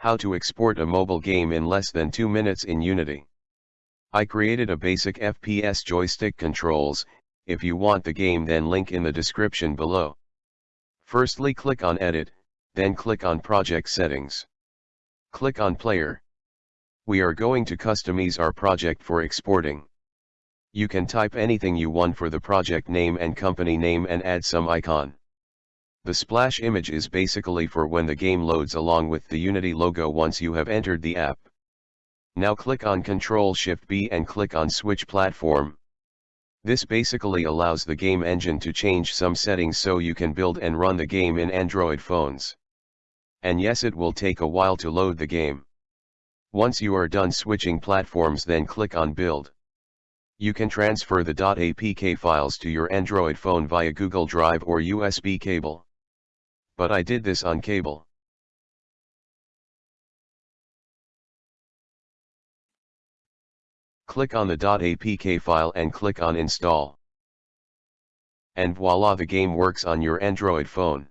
How to export a mobile game in less than 2 minutes in Unity. I created a basic FPS joystick controls, if you want the game then link in the description below. Firstly click on edit, then click on project settings. Click on player. We are going to customize our project for exporting. You can type anything you want for the project name and company name and add some icon. The splash image is basically for when the game loads along with the Unity logo once you have entered the app. Now click on Ctrl-Shift-B and click on Switch Platform. This basically allows the game engine to change some settings so you can build and run the game in Android phones. And yes it will take a while to load the game. Once you are done switching platforms then click on Build. You can transfer the .apk files to your Android phone via Google Drive or USB cable but I did this on cable. Click on the .apk file and click on install. And voila the game works on your Android phone.